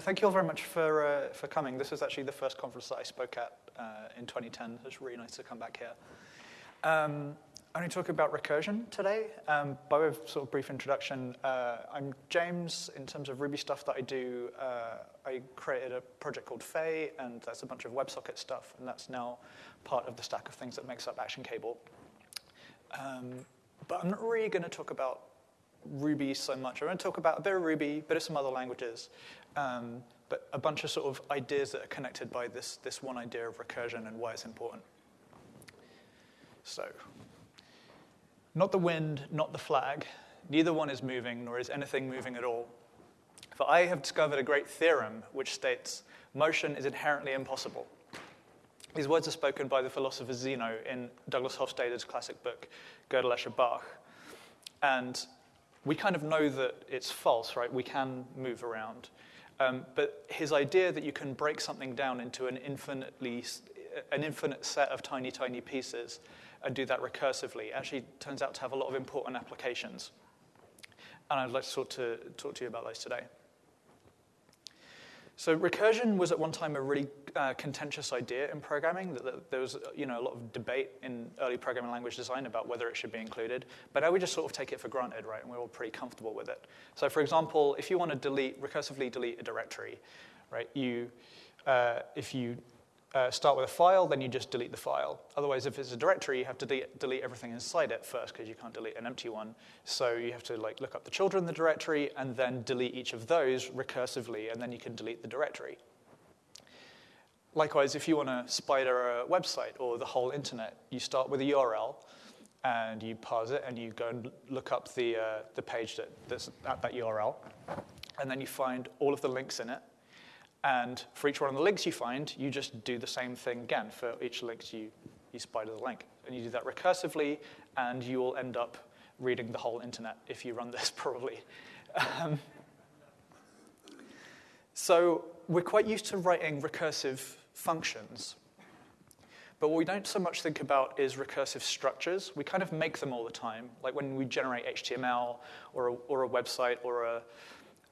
Thank you all very much for, uh, for coming. This is actually the first conference that I spoke at uh, in 2010. It's really nice to come back here. Um, I'm going to talk about recursion today. Um, by way of sort of brief introduction, uh, I'm James. In terms of Ruby stuff that I do, uh, I created a project called Faye, and that's a bunch of WebSocket stuff, and that's now part of the stack of things that makes up Action Cable. Um, but I'm not really going to talk about Ruby so much. I'm going to talk about a bit of Ruby, a bit of some other languages, um, but a bunch of sort of ideas that are connected by this, this one idea of recursion and why it's important. So, not the wind, not the flag. Neither one is moving, nor is anything moving at all. For I have discovered a great theorem which states motion is inherently impossible. These words are spoken by the philosopher Zeno in Douglas Hofstadter's classic book, Gödel, Escher, Bach. And we kind of know that it's false, right? We can move around. Um, but his idea that you can break something down into an infinitely, an infinite set of tiny, tiny pieces and do that recursively actually turns out to have a lot of important applications. And I'd like to to, talk to you about those today. So recursion was at one time a really uh, contentious idea in programming. That, that, there was you know, a lot of debate in early programming language design about whether it should be included. But now we just sort of take it for granted, right? And we're all pretty comfortable with it. So for example, if you want to delete, recursively delete a directory, right, you, uh, if you uh, start with a file, then you just delete the file. Otherwise, if it's a directory, you have to de delete everything inside it first because you can't delete an empty one. So you have to like look up the children in the directory and then delete each of those recursively, and then you can delete the directory. Likewise, if you want to spider a website or the whole internet, you start with a URL and you parse it and you go and look up the, uh, the page that, that's at that URL. And then you find all of the links in it and for each one of the links you find, you just do the same thing again. For each link, you, you spider the link. And you do that recursively, and you will end up reading the whole internet if you run this probably. Um, so we're quite used to writing recursive functions. But what we don't so much think about is recursive structures. We kind of make them all the time, like when we generate HTML or a, or a website or a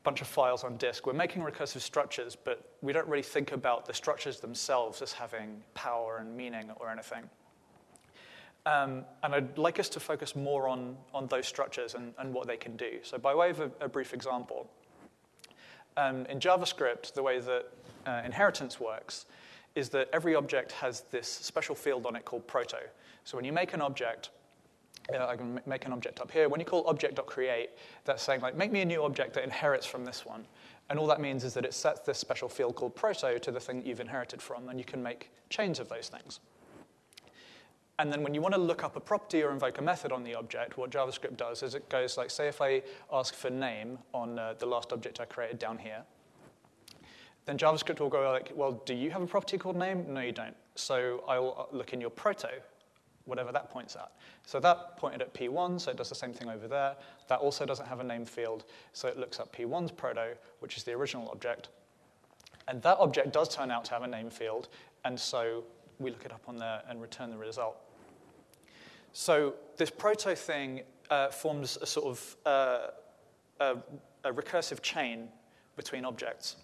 bunch of files on disk. We're making recursive structures, but we don't really think about the structures themselves as having power and meaning or anything. Um, and I'd like us to focus more on, on those structures and, and what they can do. So by way of a, a brief example, um, in JavaScript, the way that uh, inheritance works is that every object has this special field on it called proto. So when you make an object, uh, I can make an object up here. When you call object.create, that's saying, like, make me a new object that inherits from this one. And all that means is that it sets this special field called proto to the thing that you've inherited from, and you can make chains of those things. And then when you want to look up a property or invoke a method on the object, what JavaScript does is it goes like, say if I ask for name on uh, the last object I created down here, then JavaScript will go like, well, do you have a property called name? No, you don't. So I'll uh, look in your proto whatever that points at. So that pointed at P1, so it does the same thing over there. That also doesn't have a name field, so it looks up P1's proto, which is the original object. And that object does turn out to have a name field, and so we look it up on there and return the result. So this proto thing uh, forms a sort of uh, a, a recursive chain between objects.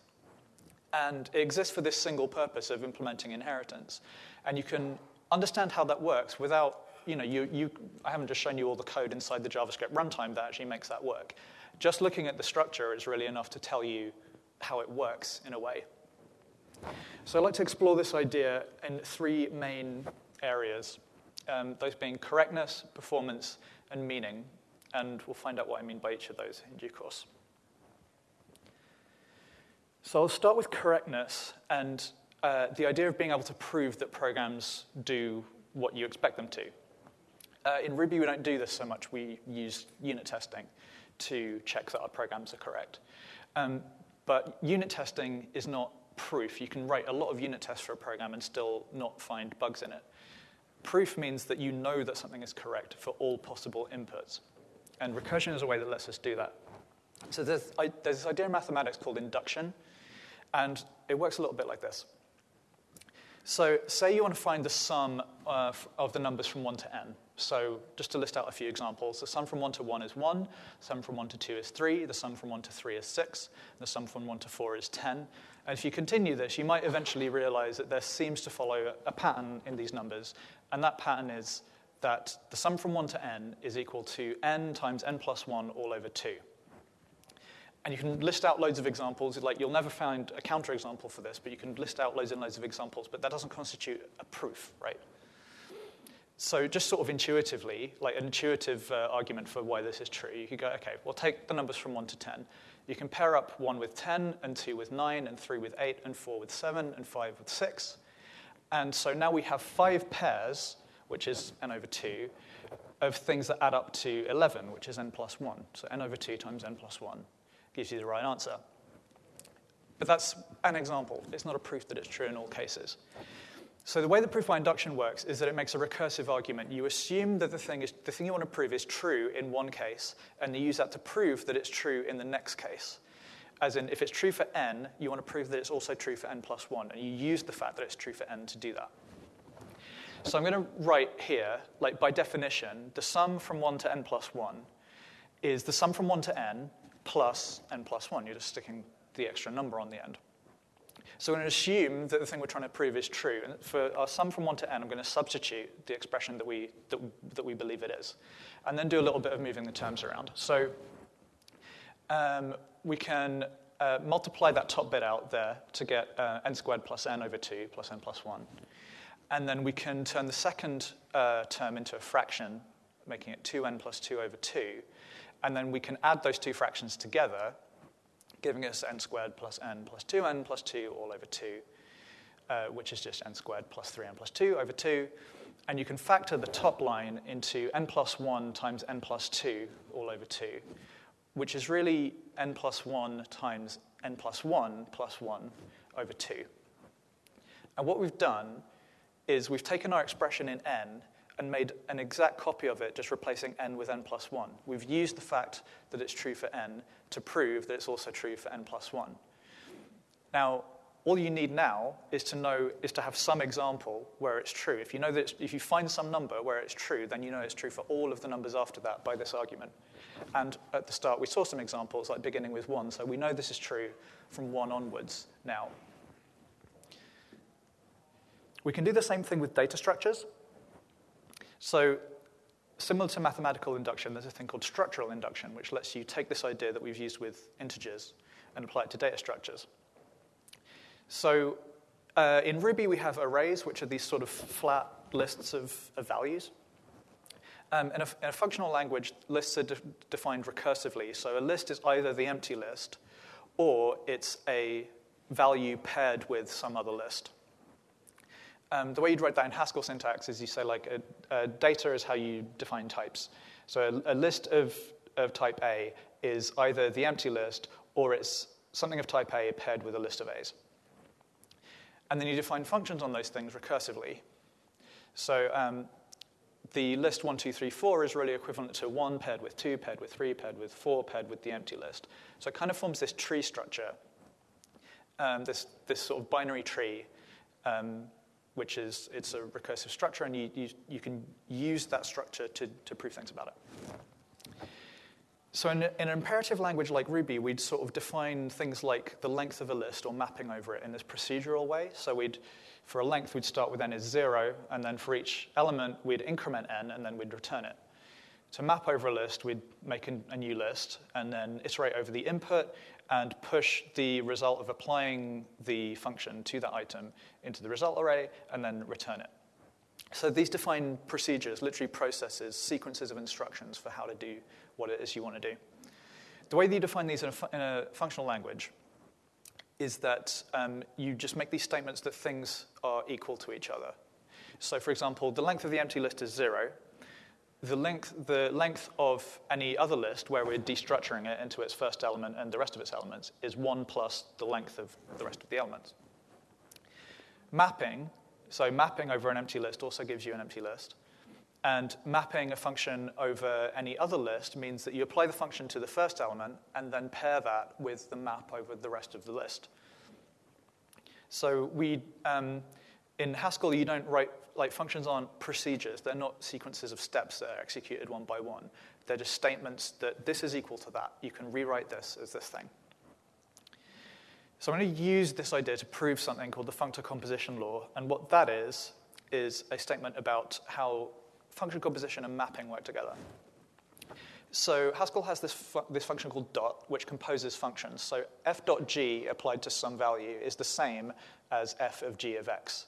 And it exists for this single purpose of implementing inheritance. And you can understand how that works without, you know, you, you, I haven't just shown you all the code inside the JavaScript runtime that actually makes that work. Just looking at the structure is really enough to tell you how it works in a way. So I'd like to explore this idea in three main areas, um, those being correctness, performance, and meaning. And we'll find out what I mean by each of those in due course. So I'll start with correctness and uh, the idea of being able to prove that programs do what you expect them to. Uh, in Ruby, we don't do this so much. We use unit testing to check that our programs are correct. Um, but unit testing is not proof. You can write a lot of unit tests for a program and still not find bugs in it. Proof means that you know that something is correct for all possible inputs. And recursion is a way that lets us do that. So there's, I, there's this idea in mathematics called induction, and it works a little bit like this. So say you want to find the sum uh, of, of the numbers from 1 to n. So just to list out a few examples, the sum from 1 to 1 is 1, the sum from 1 to 2 is 3, the sum from 1 to 3 is 6, the sum from 1 to 4 is 10. And if you continue this, you might eventually realize that there seems to follow a pattern in these numbers, and that pattern is that the sum from 1 to n is equal to n times n plus 1 all over 2. And you can list out loads of examples. Like you'll never find a counterexample for this, but you can list out loads and loads of examples, but that doesn't constitute a proof, right? So just sort of intuitively, like an intuitive uh, argument for why this is true, you could go, okay, we'll take the numbers from 1 to 10. You can pair up 1 with 10, and 2 with 9, and 3 with 8, and 4 with 7, and 5 with 6. And so now we have five pairs, which is n over 2, of things that add up to 11, which is n plus 1. So n over 2 times n plus 1 gives you the right answer. But that's an example. It's not a proof that it's true in all cases. So the way the proof by induction works is that it makes a recursive argument. You assume that the thing, is, the thing you want to prove is true in one case, and you use that to prove that it's true in the next case. As in, if it's true for n, you want to prove that it's also true for n plus 1, and you use the fact that it's true for n to do that. So I'm going to write here, like by definition, the sum from 1 to n plus 1 is the sum from 1 to n plus n plus 1. You're just sticking the extra number on the end. So we're going to assume that the thing we're trying to prove is true. And for our sum from 1 to n, I'm going to substitute the expression that we, that, that we believe it is. And then do a little bit of moving the terms around. So um, we can uh, multiply that top bit out there to get uh, n squared plus n over 2 plus n plus 1. And then we can turn the second uh, term into a fraction, making it 2n plus 2 over 2. And then we can add those two fractions together giving us n squared plus n plus 2n plus 2 all over 2, uh, which is just n squared plus 3n plus 2 over 2. And you can factor the top line into n plus 1 times n plus 2 all over 2, which is really n plus 1 times n plus 1 plus 1 over 2. And what we've done is we've taken our expression in n and made an exact copy of it, just replacing n with n plus 1. We've used the fact that it's true for n to prove that it's also true for n plus 1. Now, all you need now is to know is to have some example where it's true. If you know that if you find some number where it's true, then you know it's true for all of the numbers after that by this argument. And at the start, we saw some examples like beginning with 1, so we know this is true from 1 onwards now. We can do the same thing with data structures. So Similar to mathematical induction, there's a thing called structural induction, which lets you take this idea that we've used with integers and apply it to data structures. So uh, in Ruby, we have arrays, which are these sort of flat lists of, of values. Um, in, a, a, functional language, lists are de- defined recursively. So a list is either the empty list or it's a value paired with some other list. Um, the way you'd write that in Haskell syntax is you say like a, a data is how you define types. So a, a, list of, of type A is either the empty list or it's something of type A paired with a list of A's. And then you define functions on those things recursively. So um, the list 1, 2, 3, 4 is really equivalent to 1 paired with 2, paired with 3, paired with 4, paired with the empty list. So it kind of forms this tree structure, um, this, this sort of binary tree um, which is it's a recursive structure, and you, you, you can use that structure to, to prove things about it. So in, in, an imperative language like Ruby, we'd sort of define things like the length of a list or mapping over it in this procedural way. So we'd, for a length, we'd start with n is zero, and then for each element, we'd increment n, and then we'd return it. To map over a list, we'd make a new list, and then iterate over the input, and push the result of applying the function to that item into the result array and then return it. So these define procedures, literally processes, sequences of instructions for how to do what it is you want to do. The way that you define these in a, in a functional language is that um, you just make these statements that things are equal to each other. So, for example, the length of the empty list is zero, the length, the length of any other list where we're destructuring it into its first element and the rest of its elements is 1 plus the length of the rest of the elements. Mapping, so mapping over an empty list also gives you an empty list. And mapping a function over any other list means that you apply the function to the first element and then pair that with the map over the rest of the list. So we, um, in Haskell, you don't write, like functions aren't procedures. They're not sequences of steps that are executed one by one. They're just statements that this is equal to that. You can rewrite this as this thing. So I'm going to use this idea to prove something called the functor composition law. And what that is, is a statement about how function composition and mapping work together. So Haskell has this, fu- this function called dot, which composes functions. So f dot g applied to some value is the same as f of g of x.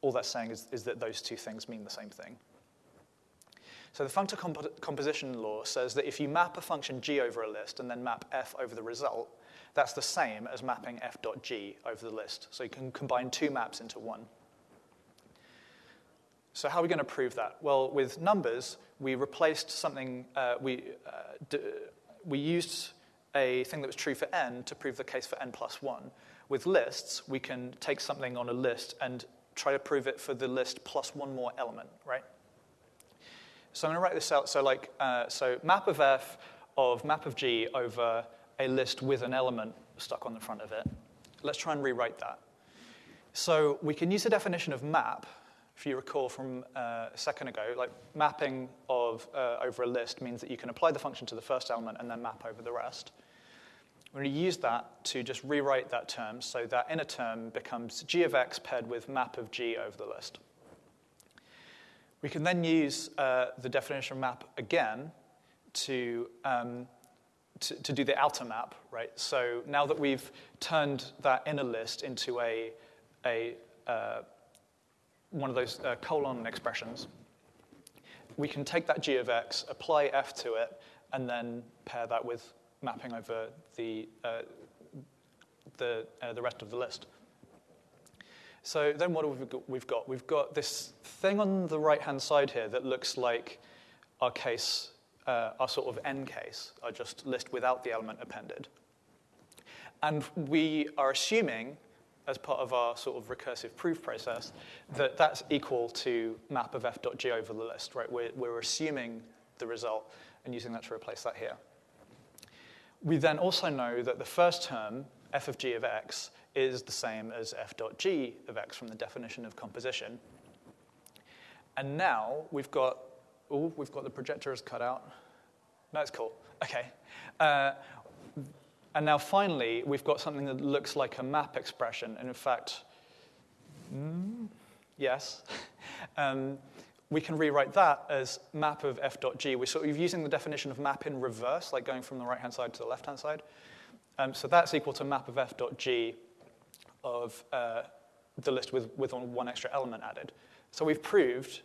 All that's saying is, is that those two things mean the same thing. So the functor comp- composition law says that if you map a function g over a list and then map f over the result, that's the same as mapping f dot g over the list. So you can combine two maps into one. So how are we going to prove that? Well, with numbers, we replaced something, uh, we, uh, we used a thing that was true for n to prove the case for n plus 1. With lists, we can take something on a list and try to prove it for the list plus one more element, right? So I'm going to write this out. So like, uh, so map of f of map of g over a list with an element stuck on the front of it. Let's try and rewrite that. So we can use the definition of map if you recall from uh, a second ago, like mapping of uh, over a list means that you can apply the function to the first element and then map over the rest. We're going to use that to just rewrite that term so that inner term becomes g of x paired with map of g over the list. We can then use uh, the definition of map again to, um, to, to, do the outer map, right? So now that we've turned that inner list into a, a uh, one of those uh, colon expressions, we can take that g of x, apply f to it, and then pair that with mapping over the, uh, the, uh, the rest of the list. So then what have we got? We've got, we've got this thing on the right-hand side here that looks like our case, uh, our sort of n case, our just list without the element appended. And we are assuming as part of our sort of recursive proof process, that that's equal to map of f dot g over the list, right? We're, we're assuming the result and using that to replace that here. We then also know that the first term, f of g of x, is the same as f dot g of x from the definition of composition. And now we've got, oh, we've got the projector is cut out. That's cool. Okay. Uh, and now finally, we've got something that looks like a map expression. And in fact, mm, yes, um, we can rewrite that as map of f dot g. We're sort of using the definition of map in reverse, like going from the right-hand side to the left-hand side. Um, so that's equal to map of f dot g of uh, the list with, with one extra element added. So we've proved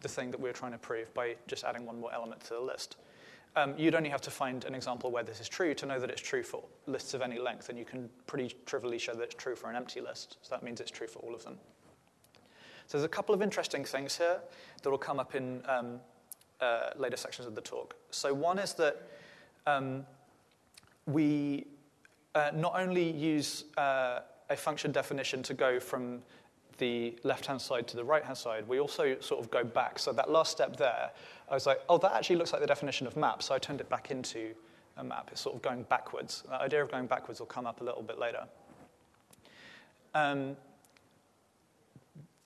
the thing that we we're trying to prove by just adding one more element to the list. Um, you'd only have to find an example where this is true to know that it's true for lists of any length, and you can pretty trivially show that it's true for an empty list. So that means it's true for all of them. So there's a couple of interesting things here that will come up in um, uh, later sections of the talk. So one is that um, we uh, not only use uh, a function definition to go from the left-hand side to the right-hand side, we also sort of go back. So that last step there, I was like, oh, that actually looks like the definition of map. So I turned it back into a map. It's sort of going backwards. That idea of going backwards will come up a little bit later. Um,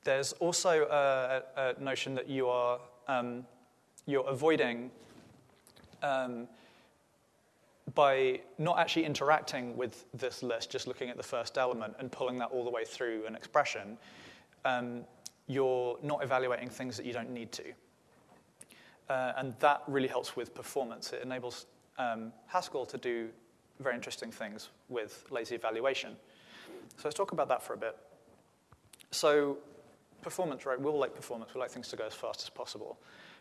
there's also a, a, notion that you are um, you're avoiding um, by not actually interacting with this list, just looking at the first element and pulling that all the way through an expression, um, you're not evaluating things that you don't need to. Uh, and that really helps with performance. It enables um, Haskell to do very interesting things with lazy evaluation. So let's talk about that for a bit. So performance, right? We all like performance. We like things to go as fast as possible.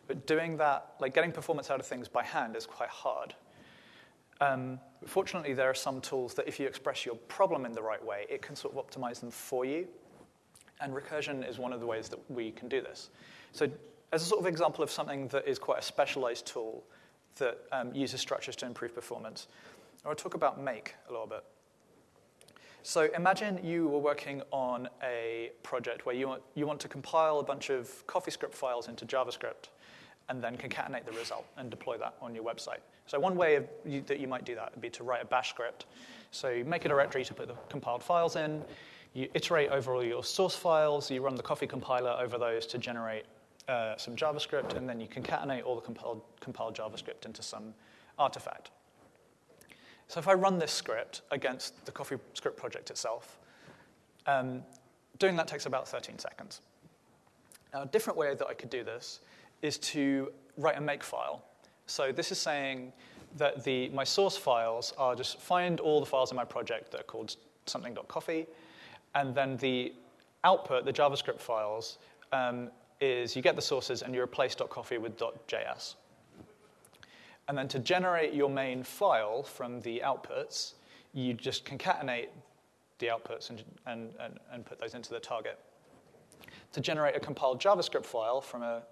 But doing that, like getting performance out of things by hand is quite hard. Um, fortunately, there are some tools that if you express your problem in the right way, it can sort of optimize them for you. And recursion is one of the ways that we can do this. So as a sort of example of something that is quite a specialized tool that um, uses structures to improve performance, I want to talk about make a little bit. So imagine you were working on a project where you want, you want to compile a bunch of CoffeeScript files into JavaScript and then concatenate the result and deploy that on your website. So one way you, that you might do that would be to write a bash script. So you make a directory to put the compiled files in. you iterate over all your source files, you run the coffee compiler over those to generate uh, some JavaScript, and then you concatenate all the compiled, compiled JavaScript into some artifact. So if I run this script against the CoffeeScript project itself, um, doing that takes about 13 seconds. Now, a different way that I could do this is to write a make file. So this is saying that the, my source files are just find all the files in my project that are called something.coffee, and then the output, the JavaScript files, um, is you get the sources and you replace .coffee with .js. And then to generate your main file from the outputs, you just concatenate the outputs and, and, and, and put those into the target. To generate a compiled JavaScript file from a,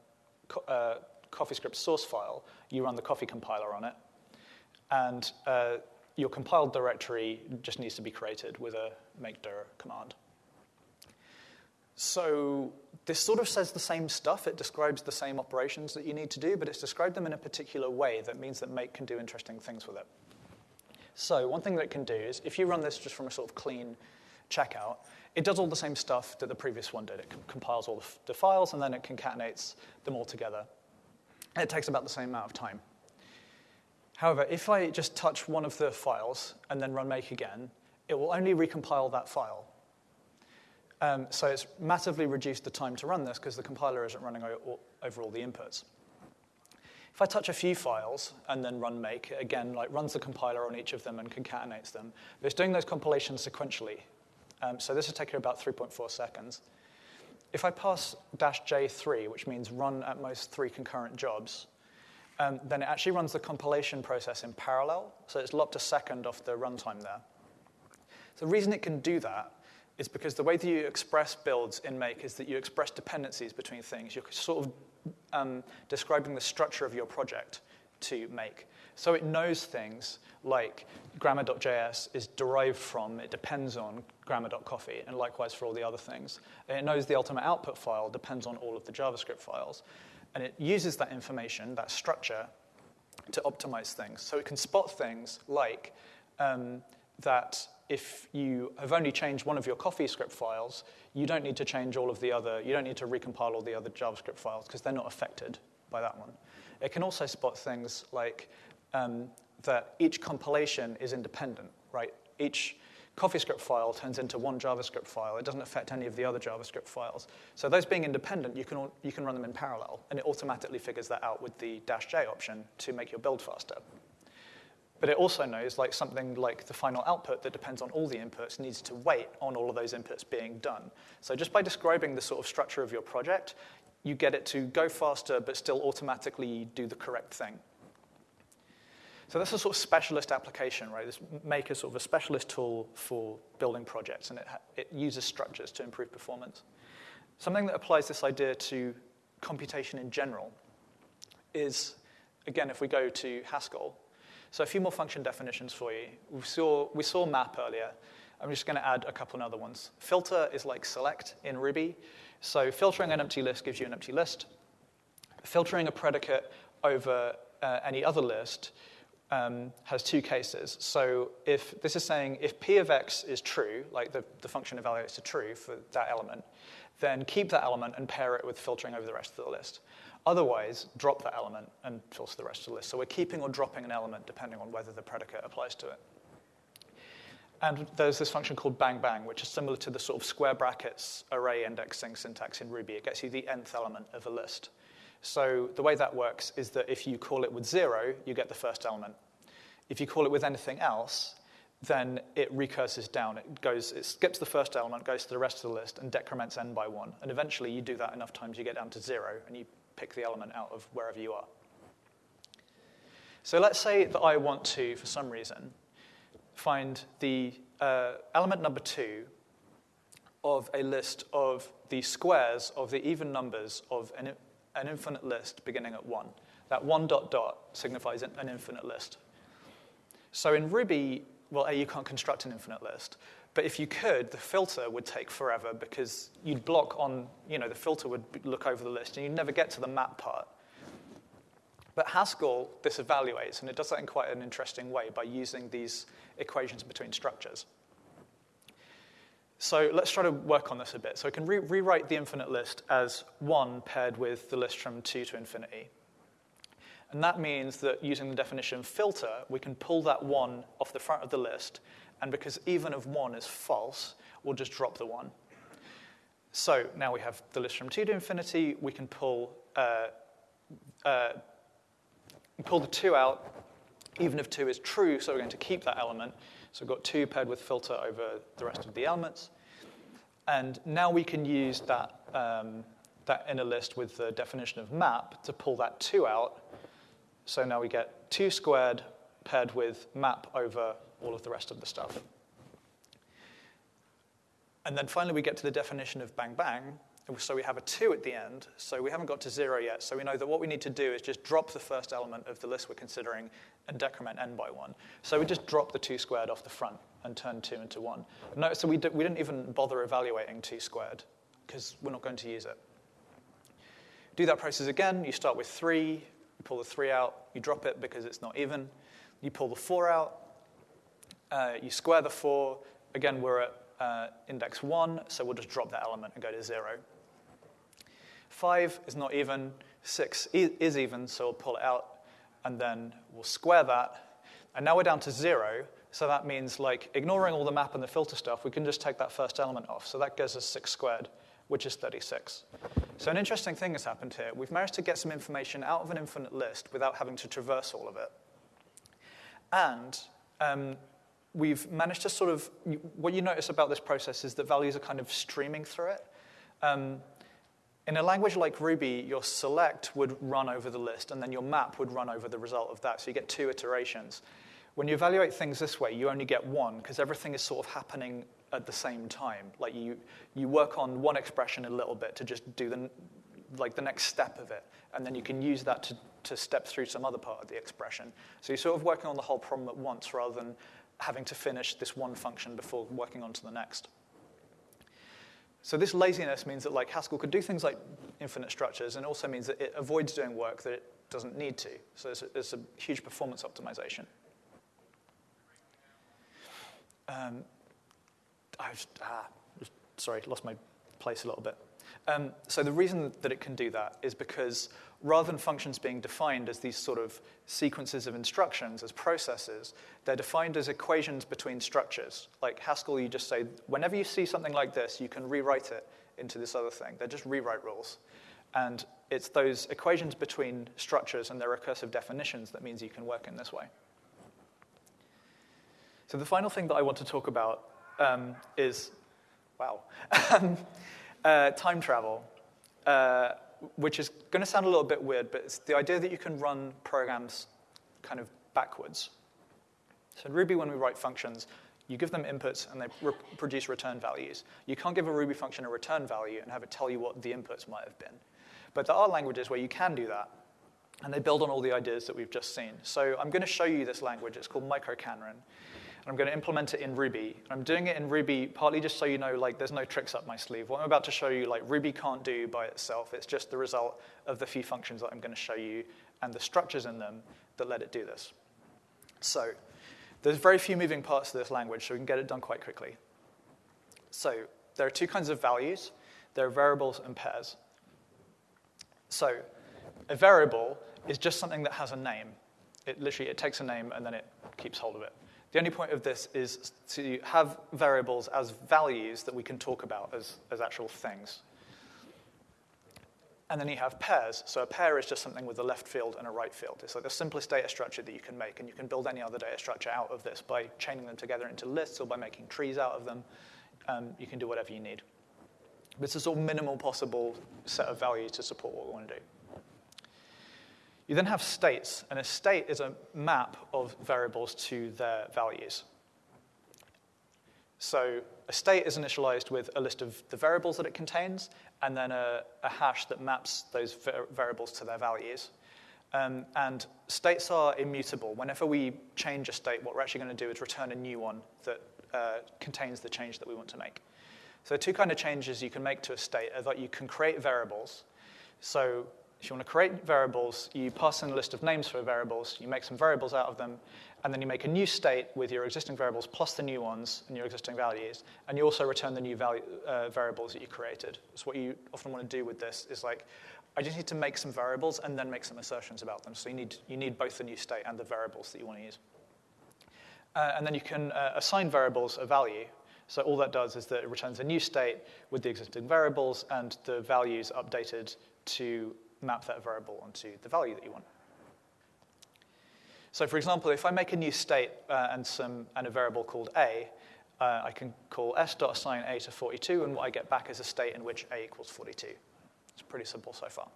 a CoffeeScript source file, you run the coffee compiler on it. And uh, your compiled directory just needs to be created with a make dir command. So this sort of says the same stuff. It describes the same operations that you need to do, but it's described them in a particular way that means that make can do interesting things with it. So one thing that it can do is if you run this just from a sort of clean checkout, it does all the same stuff that the previous one did. It compiles all the files and then it concatenates them all together. And it takes about the same amount of time. However, if I just touch one of the files and then run make again, it will only recompile that file. Um, so it's massively reduced the time to run this because the compiler isn't running over all the inputs. If I touch a few files and then run make, it again like runs the compiler on each of them and concatenates them. But it's doing those compilations sequentially. Um, so this is taking about 3.4 seconds. If I pass dash J3, which means run at most three concurrent jobs, um, then it actually runs the compilation process in parallel. So it's lopped a second off the runtime there. So the reason it can do that is because the way that you express builds in Make is that you express dependencies between things. You're sort of um, describing the structure of your project to Make. So it knows things like grammar.js is derived from, it depends on grammar.coffee, and likewise for all the other things. And it knows the ultimate output file depends on all of the JavaScript files. And it uses that information, that structure, to optimize things. So it can spot things like um, that if you have only changed one of your CoffeeScript files, you don't need to change all of the other, you don't need to recompile all the other JavaScript files because they're not affected by that one. It can also spot things like um, that each compilation is independent, right? Each CoffeeScript file turns into one JavaScript file. It doesn't affect any of the other JavaScript files. So those being independent, you can, you can run them in parallel, and it automatically figures that out with the dash J option to make your build faster. But it also knows like something like the final output that depends on all the inputs needs to wait on all of those inputs being done. So just by describing the sort of structure of your project, you get it to go faster but still automatically do the correct thing. So that's a sort of specialist application, right? This make a sort of a specialist tool for building projects, and it, it uses structures to improve performance. Something that applies this idea to computation in general is, again, if we go to Haskell, so a few more function definitions for you. We saw, we saw map earlier. I'm just going to add a couple other ones. Filter is like select in Ruby. So filtering an empty list gives you an empty list. Filtering a predicate over uh, any other list um, has two cases. So if this is saying if p of x is true, like the, the function evaluates to true for that element, then keep that element and pair it with filtering over the rest of the list. Otherwise, drop that element and filter the rest of the list. So we're keeping or dropping an element depending on whether the predicate applies to it. And there's this function called bang bang, which is similar to the sort of square brackets array indexing syntax in Ruby. It gets you the nth element of a list. So the way that works is that if you call it with zero, you get the first element. If you call it with anything else, then it recurses down. It goes, it skips the first element, goes to the rest of the list, and decrements n by one. And eventually, you do that enough times, you get down to zero, and you pick the element out of wherever you are. So let's say that I want to, for some reason, find the uh, element number two of a list of the squares of the even numbers of an, an infinite list beginning at one. That one dot dot signifies an, an infinite list. So in Ruby, well, A, you can't construct an infinite list. But if you could, the filter would take forever because you'd block on, you know, the filter would look over the list and you'd never get to the map part. But Haskell this evaluates, and it does that in quite an interesting way by using these equations between structures. So let's try to work on this a bit. So I can re- rewrite the infinite list as 1 paired with the list from 2 to infinity. And that means that using the definition filter, we can pull that 1 off the front of the list. And because even of 1 is false, we'll just drop the 1. So now we have the list from 2 to infinity. We can pull, uh, uh, pull the 2 out, even if 2 is true, so we're going to keep that element. So we've got 2 paired with filter over the rest of the elements. And now we can use that, um, that inner list with the definition of map to pull that 2 out so now we get 2 squared paired with map over all of the rest of the stuff. And then finally we get to the definition of bang bang. So we have a 2 at the end, so we haven't got to 0 yet. So we know that what we need to do is just drop the first element of the list we're considering and decrement n by 1. So we just drop the 2 squared off the front and turn 2 into 1. No, so we, we didn't even bother evaluating 2 squared because we're not going to use it. Do that process again. You start with 3, you pull the 3 out, you drop it because it's not even. You pull the 4 out, uh, you square the 4. Again, we're at uh, index 1, so we'll just drop that element and go to 0. 5 is not even, 6 is even, so we'll pull it out, and then we'll square that. And now we're down to 0, so that means, like, ignoring all the map and the filter stuff, we can just take that first element off. So that gives us 6 squared which is 36. So an interesting thing has happened here. We've managed to get some information out of an infinite list without having to traverse all of it. And um, we've managed to sort of, what you notice about this process is that values are kind of streaming through it. Um, in a language like Ruby, your select would run over the list, and then your map would run over the result of that. So you get two iterations. When you evaluate things this way, you only get one, because everything is sort of happening at the same time. Like you, you work on one expression a little bit to just do the, like the next step of it, and then you can use that to, to step through some other part of the expression. So you're sort of working on the whole problem at once rather than having to finish this one function before working on to the next. So this laziness means that like Haskell could do things like infinite structures, and also means that it avoids doing work that it doesn't need to. So it's a, it's a huge performance optimization. Um, I was, ah, sorry, lost my place a little bit. Um, so the reason that it can do that is because rather than functions being defined as these sort of sequences of instructions, as processes, they're defined as equations between structures. Like Haskell, you just say, whenever you see something like this, you can rewrite it into this other thing. They're just rewrite rules. And it's those equations between structures and their recursive definitions that means you can work in this way. So the final thing that I want to talk about um, is, wow, um, uh, time travel, uh, which is going to sound a little bit weird, but it's the idea that you can run programs kind of backwards. So in Ruby, when we write functions, you give them inputs and they re- produce return values. You can't give a Ruby function a return value and have it tell you what the inputs might have been. But there are languages where you can do that, and they build on all the ideas that we've just seen. So I'm going to show you this language. It's called microKanren. I'm going to implement it in Ruby. I'm doing it in Ruby partly just so you know, like, there's no tricks up my sleeve. What I'm about to show you, like, Ruby can't do by itself. It's just the result of the few functions that I'm going to show you and the structures in them that let it do this. So there's very few moving parts to this language, so we can get it done quite quickly. So there are two kinds of values. There are variables and pairs. So a variable is just something that has a name. It literally it takes a name and then it keeps hold of it. The only point of this is to have variables as values that we can talk about as, as actual things. And then you have pairs. So a pair is just something with a left field and a right field. It's like the simplest data structure that you can make, and you can build any other data structure out of this by chaining them together into lists or by making trees out of them. Um, you can do whatever you need. This is all minimal possible set of values to support what we want to do. You then have states, and a state is a map of variables to their values. So a state is initialized with a list of the variables that it contains, and then a, a hash that maps those variables to their values. Um, and states are immutable. Whenever we change a state, what we're actually going to do is return a new one that uh, contains the change that we want to make. So two kind of changes you can make to a state are that you can create variables. So if you want to create variables, you pass in a list of names for variables, you make some variables out of them, and then you make a new state with your existing variables plus the new ones and your existing values, and you also return the new value, uh, variables that you created. So what you often want to do with this is like, I just need to make some variables and then make some assertions about them. So you need, you need both the new state and the variables that you want to use. Uh, and then you can uh, assign variables a value. So all that does is that it returns a new state with the existing variables and the values updated to map that variable onto the value that you want. So for example, if I make a new state uh, and, some, and a variable called a, uh, I can call s.assign a to 42, and what I get back is a state in which a equals 42. It's pretty simple so far.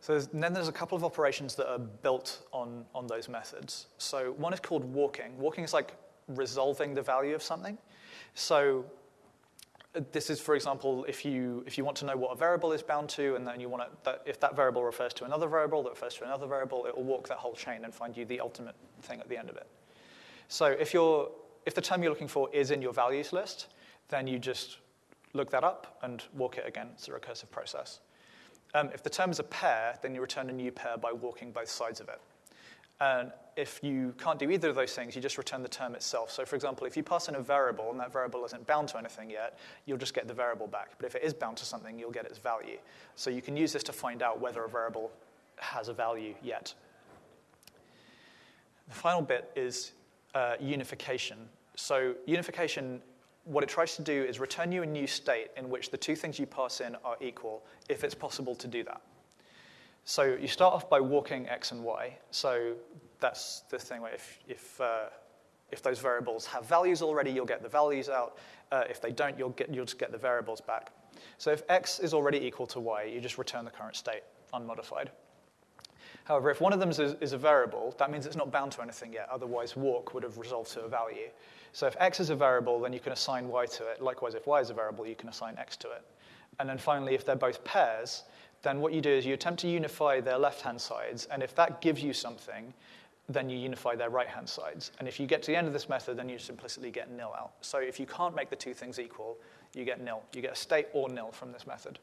So there's, then there's a couple of operations that are built on, on those methods. So one is called walking. Walking is like resolving the value of something. So this is, for example, if you, if you want to know what a variable is bound to, and then you want to, that, if that variable refers to another variable that refers to another variable, it will walk that whole chain and find you the ultimate thing at the end of it. So if, you're, if the term you're looking for is in your values list, then you just look that up and walk it again. It's a recursive process. Um, if the term is a pair, then you return a new pair by walking both sides of it. And if you can't do either of those things, you just return the term itself. So for example, if you pass in a variable and that variable isn't bound to anything yet, you'll just get the variable back. But if it is bound to something, you'll get its value. So you can use this to find out whether a variable has a value yet. The final bit is uh, unification. So unification what it tries to do is return you a new state in which the two things you pass in are equal, if it's possible to do that. So you start off by walking x and y. So that's the thing where if, if, uh, if those variables have values already, you'll get the values out. Uh, if they don't, you'll, get, you'll just get the variables back. So if x is already equal to y, you just return the current state unmodified. However, if one of them is, is, a variable, that means it's not bound to anything yet. Otherwise, walk would have resolved to a value. So if x is a variable, then you can assign y to it. Likewise, if y is a variable, you can assign x to it. And then finally, if they're both pairs, then what you do is you attempt to unify their left-hand sides, and if that gives you something, then you unify their right-hand sides. And if you get to the end of this method, then you just implicitly get nil out. So if you can't make the two things equal, you get nil. You get a state or nil from this method.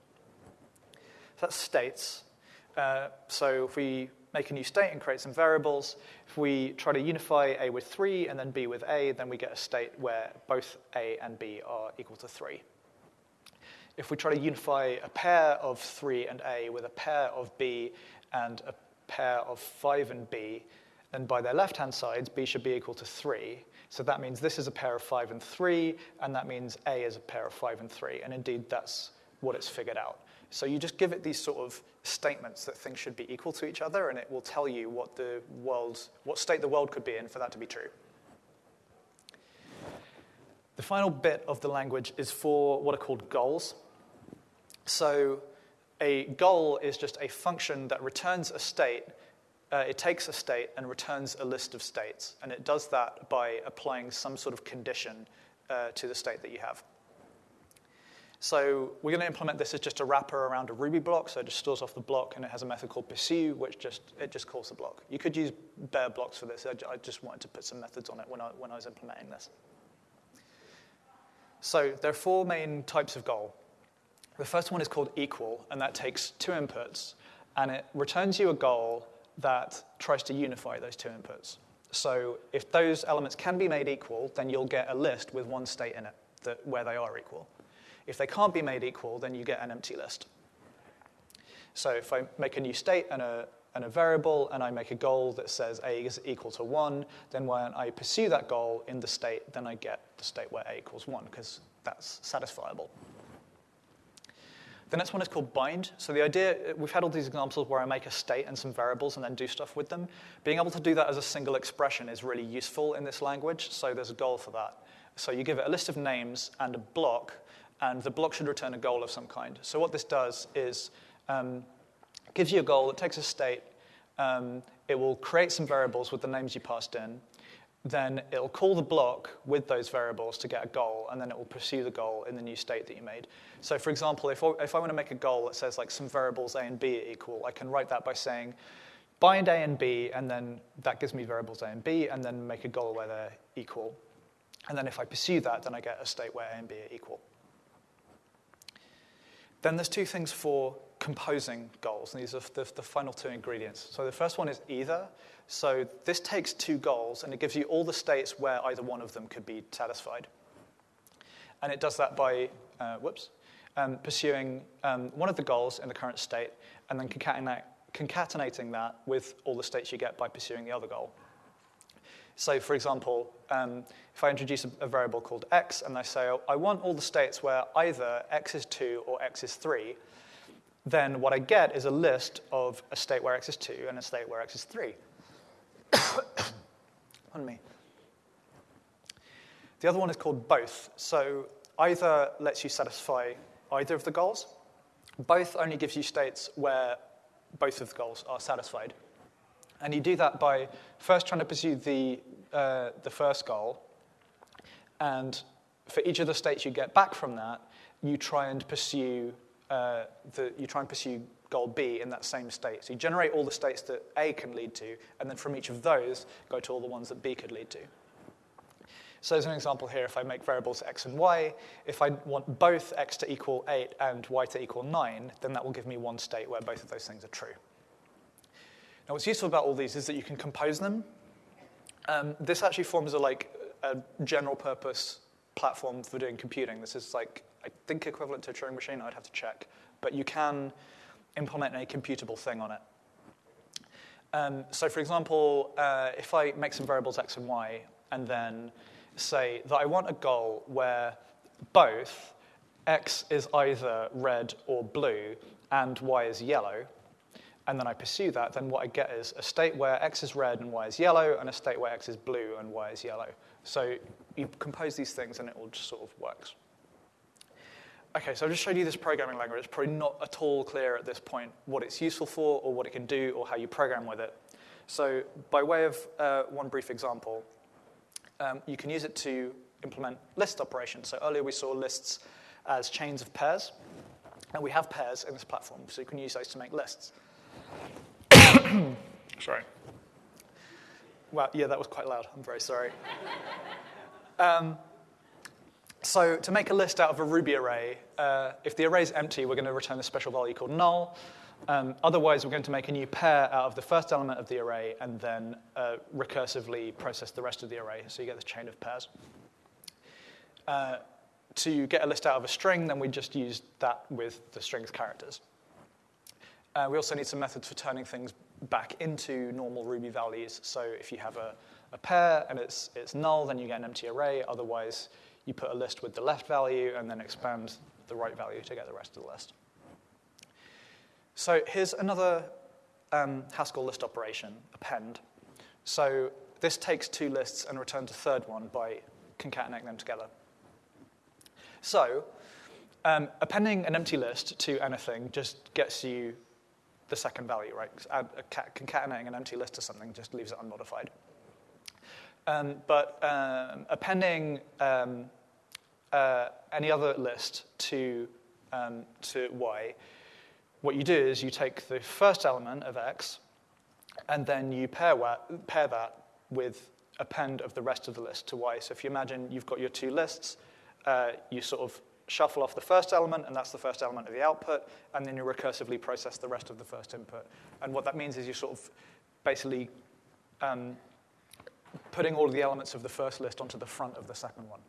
So that's states. Uh, so if we make a new state and create some variables, if we try to unify A with 3 and then B with A, then we get a state where both A and B are equal to 3. If we try to unify a pair of 3 and A with a pair of B and a pair of 5 and B, then by their left-hand sides, B should be equal to 3. So that means this is a pair of 5 and 3, and that means A is a pair of 5 and 3. And indeed, that's what it's figured out. So you just give it these sort of statements that things should be equal to each other, and it will tell you what the world, what state the world could be in for that to be true. The final bit of the language is for what are called goals. So a goal is just a function that returns a state. Uh, it takes a state and returns a list of states, and it does that by applying some sort of condition uh, to the state that you have. So we're going to implement this as just a wrapper around a Ruby block, so it just stores off the block, and it has a method called pursue, which just it just calls the block. You could use bare blocks for this. I just wanted to put some methods on it when I, when I was implementing this. So there are four main types of goal. The first one is called equal, and that takes two inputs, and it returns you a goal that tries to unify those two inputs. So if those elements can be made equal, then you'll get a list with one state in it that, where they are equal. If they can't be made equal, then you get an empty list. So if I make a new state and a, and a variable, and I make a goal that says a is equal to 1, then when I pursue that goal in the state, then I get the state where a equals 1, because that's satisfiable. The next one is called bind. So the idea, we've had all these examples where I make a state and some variables and then do stuff with them. Being able to do that as a single expression is really useful in this language, so there's a goal for that. So you give it a list of names and a block, and the block should return a goal of some kind. So what this does is um, gives you a goal, it takes a state, um, it will create some variables with the names you passed in, then it'll call the block with those variables to get a goal, and then it will pursue the goal in the new state that you made. So for example, if, if I want to make a goal that says like some variables a and b are equal, I can write that by saying bind a and b, and then that gives me variables a and b, and then make a goal where they're equal. And then if I pursue that, then I get a state where a and b are equal. Then there's two things for composing goals, and these are the, the final two ingredients. So the first one is either. So this takes two goals, and it gives you all the states where either one of them could be satisfied. And it does that by, uh, whoops, um, pursuing um, one of the goals in the current state, and then concatenating that with all the states you get by pursuing the other goal. So, for example, um, if I introduce a, a, variable called x and I say, oh, I want all the states where either x is 2 or x is 3, then what I get is a list of a state where x is 2 and a state where x is 3. On me. The other one is called both. So either lets you satisfy either of the goals. Both only gives you states where both of the goals are satisfied. And you do that by first trying to pursue the, uh, the first goal. And for each of the states you get back from that, you try and pursue, uh, the, you try and pursue goal B in that same state. So you generate all the states that A can lead to, and then from each of those, go to all the ones that B could lead to. So as an example here, if I make variables x and y, if I want both x to equal 8 and y to equal 9, then that will give me one state where both of those things are true. Now, what's useful about all these is that you can compose them. Um, this actually forms a, like, a general purpose platform for doing computing. This is like, I think equivalent to a Turing machine, I'd have to check. But you can implement a computable thing on it. Um, so for example, uh, if I make some variables x and y, and then say that I want a goal where both x is either red or blue and y is yellow, and then I pursue that, then what I get is a state where x is red and y is yellow, and a state where x is blue and y is yellow. So you compose these things and it all just sort of works. Okay, so I've just showed you this programming language. It's probably not at all clear at this point what it's useful for or what it can do or how you program with it. So by way of uh, one brief example, um, you can use it to implement list operations. So earlier we saw lists as chains of pairs, and we have pairs in this platform, so you can use those to make lists. sorry. Well, yeah, that was quite loud. I'm very sorry. Um, so to make a list out of a Ruby array, uh, if the array is empty, we're going to return a special value called null. Um, otherwise, we're going to make a new pair out of the first element of the array and then uh, recursively process the rest of the array, so you get this chain of pairs. Uh, to get a list out of a string, then we just use that with the string's characters. Uh, we also need some methods for turning things back into normal Ruby values. So if you have a, a pair and it's, it's null, then you get an empty array. Otherwise, you put a list with the left value and then expand the right value to get the rest of the list. So here's another um, Haskell list operation, append. So this takes two lists and returns a third one by concatenating them together. So um, appending an empty list to anything just gets you the second value, right? concatenating an empty list to something just leaves it unmodified. Um, but um, appending um, uh, any other list to, um, to y what you do is you take the first element of x and then you pair, pair that with append of the rest of the list to y. So if you imagine you've got your two lists, uh, you sort of shuffle off the first element, and that's the first element of the output, and then you recursively process the rest of the first input. And what that means is you're sort of basically um, putting all the elements of the first list onto the front of the second one.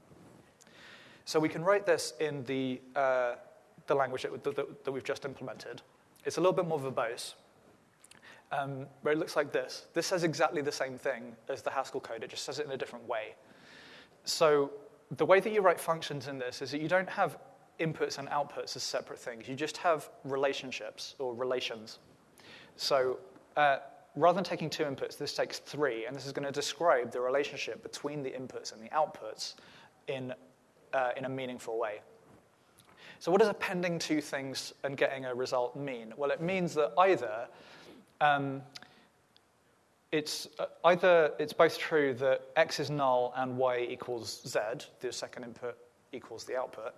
So we can write this in the uh, the language that, that, that, we've just implemented. It's a little bit more verbose, um, it looks like this. This says exactly the same thing as the Haskell code, it just says it in a different way. So the way that you write functions in this is that you don't have inputs and outputs as separate things. You just have relationships or relations. So uh, rather than taking two inputs, this takes three, and this is going to describe the relationship between the inputs and the outputs in, uh, in a meaningful way. So what does appending two things and getting a result mean? Well, it means that either um, it's uh, either it's both true that x is null and y equals z, the second input equals the output,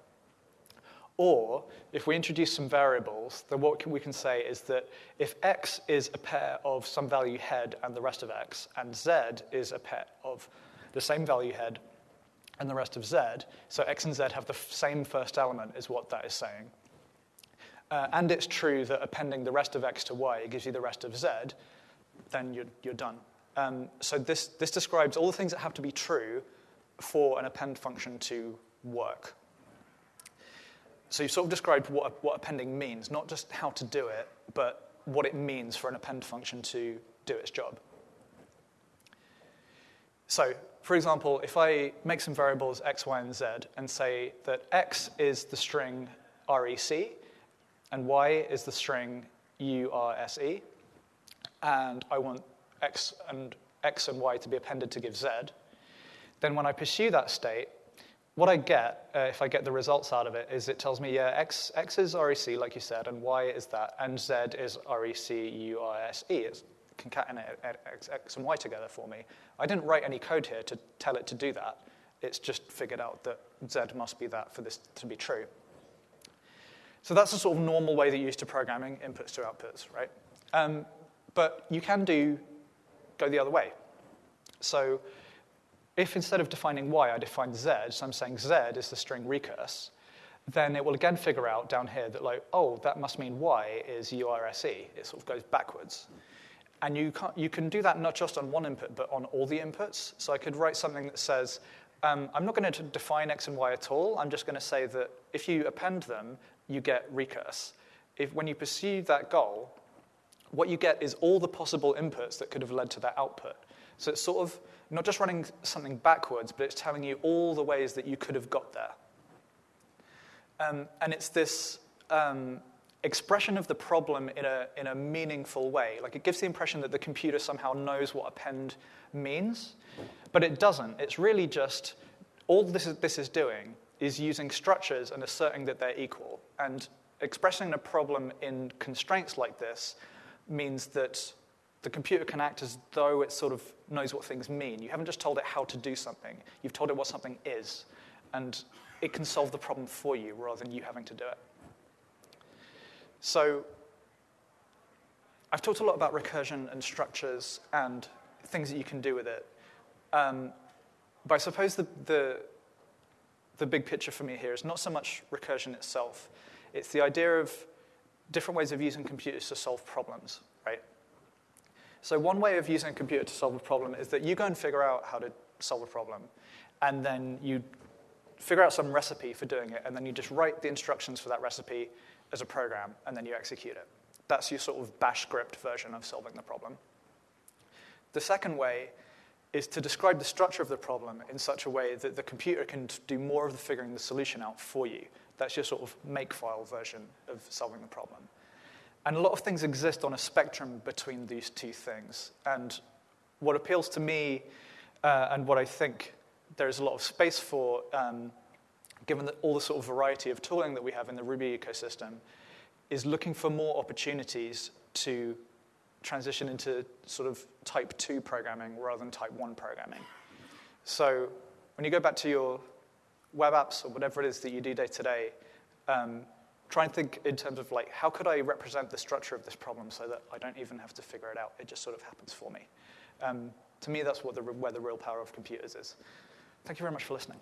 or if we introduce some variables, then what we can say is that if x is a pair of some value head and the rest of x, and z is a pair of the same value head and the rest of z. So x and z have the same first element, is what that is saying. uh, and it's true that appending the rest of x to y gives you the rest of z, then you're, you're done. Um, so this, this describes all the things that have to be true for an append function to work. So you've sort of described what, what appending means, not just how to do it, but what it means for an append function to do its job. So, for example, if I make some variables x, y, and z and say that x is the string rec and y is the string urse, and I want x and x and y to be appended to give z, then when I pursue that state, what I get, uh, if I get the results out of it, is it tells me, yeah, x, x is REC, like you said, and y is that, and z is REC URSE. Concatenate x, x and y together for me. I didn't write any code here to tell it to do that. It's just figured out that z must be that for this to be true. So that's the sort of normal way that you use to programming inputs to outputs, right? Um, but you can do go the other way. So if instead of defining y, I define z, so I'm saying z is the string recurse, then it will again figure out down here that, like, oh, that must mean y is urse. It sort of goes backwards. And you, you can do that not just on one input, but on all the inputs. So I could write something that says, um, I'm not going to define x and y at all. I'm just going to say that if you append them, you get recurse. If, when you pursue that goal, what you get is all the possible inputs that could have led to that output. So it's sort of not just running something backwards, but it's telling you all the ways that you could have got there. Um, and it's this um, expression of the problem in a, in a meaningful way. Like it gives the impression that the computer somehow knows what append means, but it doesn't. It's really just all this is, this is doing is using structures and asserting that they're equal. And expressing a problem in constraints like this means that the computer can act as though it sort of knows what things mean. You haven't just told it how to do something, you've told it what something is. And it can solve the problem for you rather than you having to do it. So, I've talked a lot about recursion and structures and things that you can do with it. Um, but I suppose the, the, the big picture for me here is not so much recursion itself, it's the idea of different ways of using computers to solve problems, right? So one way of using a computer to solve a problem is that you go and figure out how to solve a problem, and then you figure out some recipe for doing it, and then you just write the instructions for that recipe as a program, and then you execute it. That's your sort of bash script version of solving the problem. The second way is to describe the structure of the problem in such a way that the computer can do more of the figuring the solution out for you. That's your sort of makefile version of solving the problem. And a lot of things exist on a spectrum between these two things. And what appeals to me, uh, and what I think there's a lot of space for, um, given the, all the sort of variety of tooling that we have in the Ruby ecosystem, is looking for more opportunities to transition into sort of type 2 programming rather than type 1 programming. So when you go back to your web apps or whatever it is that you do day to day, um, try and think in terms of like, how could I represent the structure of this problem so that I don't even have to figure it out? It just sort of happens for me. Um, to me, that's what the, where the real power of computers is. Thank you very much for listening.